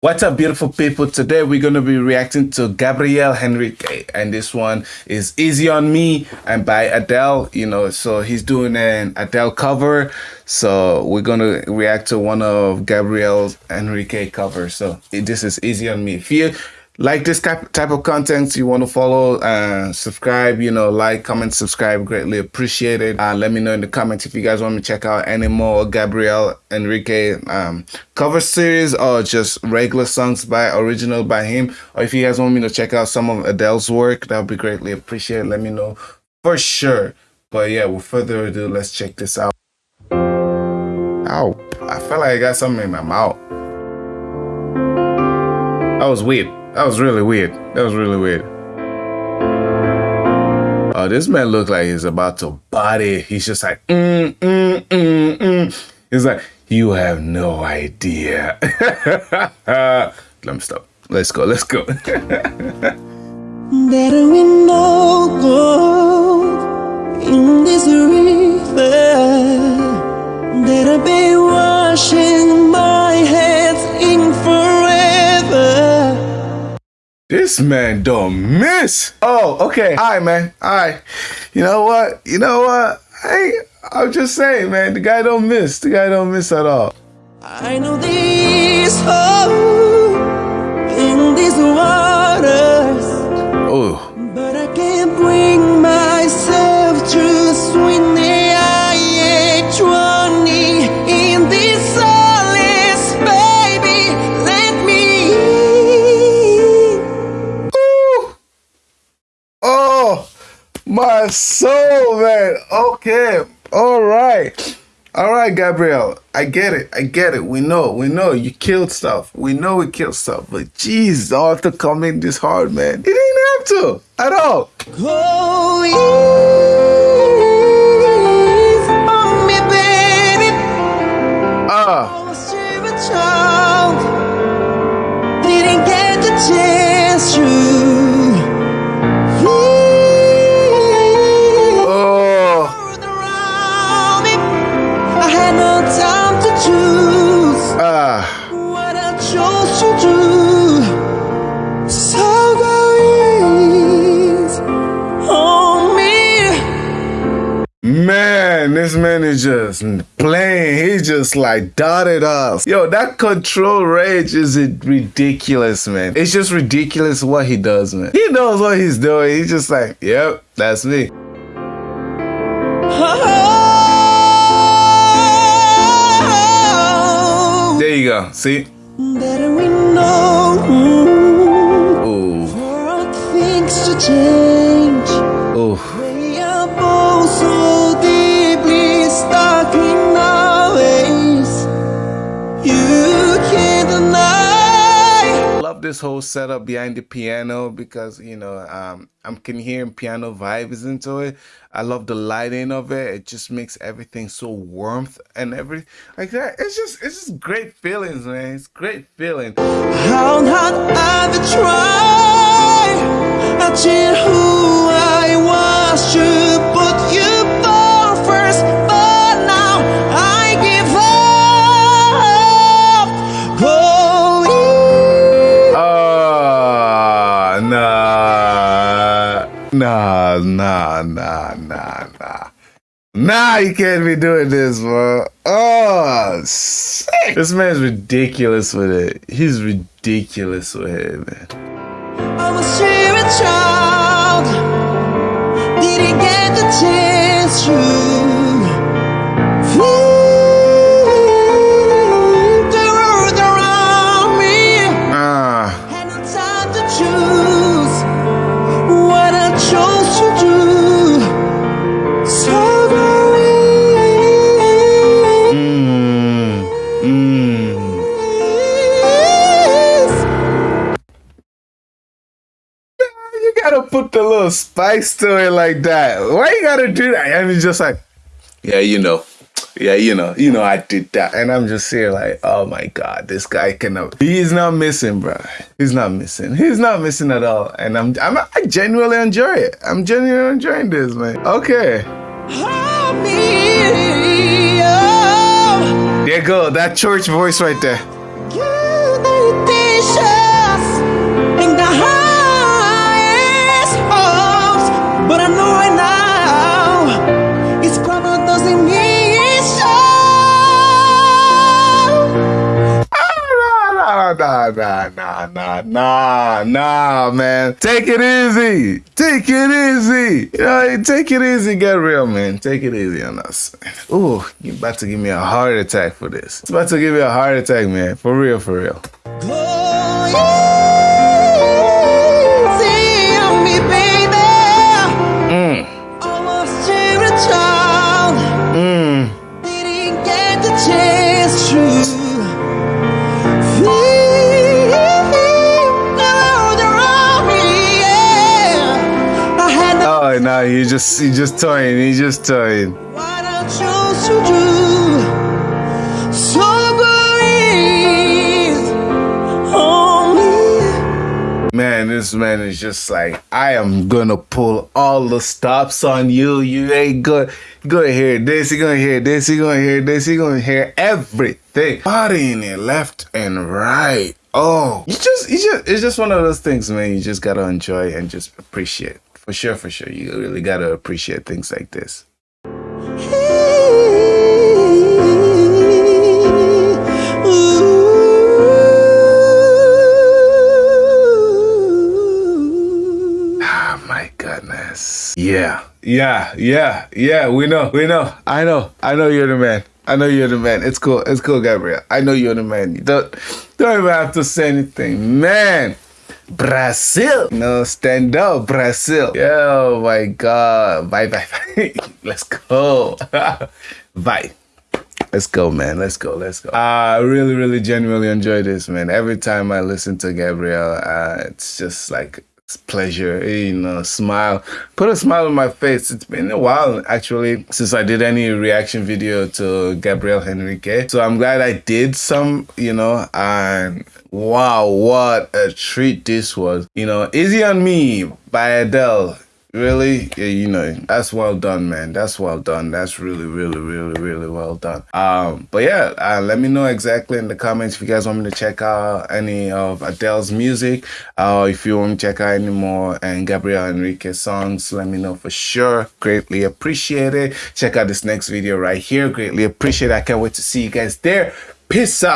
What's up, beautiful people? Today we're going to be reacting to Gabriel Henrique, and this one is Easy on Me and by Adele. You know, so he's doing an Adele cover. So we're going to react to one of Gabriel Henrique covers. So this is Easy on Me. If you like this type of content you want to follow uh subscribe you know like comment subscribe greatly appreciated uh let me know in the comments if you guys want me to check out any more gabriel henrique um cover series or just regular songs by original by him. Or if you guys want me to check out some of adele's work that would be greatly appreciated. Let me know for sure. But yeah with further ado let's check this out. Ow, I felt like I got something in my mouth. That was weird. That was really weird. That was really weird. Oh, this man looked like he's about to body. He's just like, mm, mm, mm, mm. He's like, you have no idea. Let me stop. Let's go. Let's go. Better we know gold in this river that'll be washing this man don't miss. Oh, okay. All right, man. All right. You know what? You know what? Hey, I'm just saying, man. The guy don't miss. The guy don't miss at all. I know this in these waters. My soul, man. Okay. All right. All right, Gabriel. I get it. I get it. We know. We know you killed stuff. We know we killed stuff. But jeez, all to come in this hard, man. He didn't have to at all. Oh, me, Man, is just playing. He just like dotted us. Yo, that control rage is ridiculous, man. It's just ridiculous what he does, man. He knows what he's doing. He's just like, yep, that's me. There you go. See? This whole setup behind the piano because you know um, I can hearing piano vibes into it. I love the lighting of it. It just makes everything so warmth and everything like that. It's just it's just great feelings, man. It's great feeling. How not I try, I who I was to nah, nah, nah, nah. Nah, you can't be doing this, bro. Oh, sick. This man's ridiculous with it. He's ridiculous with it, man. Spice to it like that? Why you gotta do that? And he's just like, yeah, you know. Yeah, you know, you know, I did that. And I'm just here like, oh my God, this guy cannot, he's not missing, bro. He's not missing. He's not missing at all. And I'm, I'm I genuinely enjoy it. I'm genuinely enjoying this, man. Okay. There you go, that church voice right there. Nah, nah, nah, nah, nah, man. Take it easy. Take it easy. You know, take it easy, Gabriel, man. Take it easy on us. Ooh, you about to give me a heart attack for this. It's about to give me a heart attack, man. For real, for real. Oh no, he just he just toying, he just toying. What I chose to do, Man, this man is just like, I am gonna pull all the stops on you. You ain't good. You're gonna hear this, you're gonna hear this, you're gonna hear this, you're gonna hear everything. Partying it left and right. Oh, you just, you just, it's just one of those things, man. You just gotta enjoy and just appreciate. For sure, for sure. You really gotta appreciate things like this. Ah, my goodness. Yeah, yeah, yeah, yeah. We know, we know. I know, I know you're the man. I know you're the man. It's cool. It's cool, Gabriel. I know you're the man. Don't don't even have to say anything. Man. Brazil. No, stand up, Brazil. Oh my God. Bye, bye, bye. Let's go. bye. Let's go, man. Let's go. Let's go. I really, really genuinely enjoy this, man. Every time I listen to Gabriel, uh, it's just like pleasure, eh, you know, smile. Put a smile on my face. It's been a while actually since I did any reaction video to Gabriel Henrique. So I'm glad I did some, you know, and wow, what a treat this was. You know, Easy on Me by Adele really? Yeah, you know that's well done man. That's well done. That's really really really really well done. Um but yeah uh, let me know exactly in the comments if you guys want me to check out any of adele's music uh if you want to check out any more and gabriel henrique songs let me know for sure. Greatly appreciate it check out this next video right here. Greatly appreciate it i can't wait to see you guys there. Peace out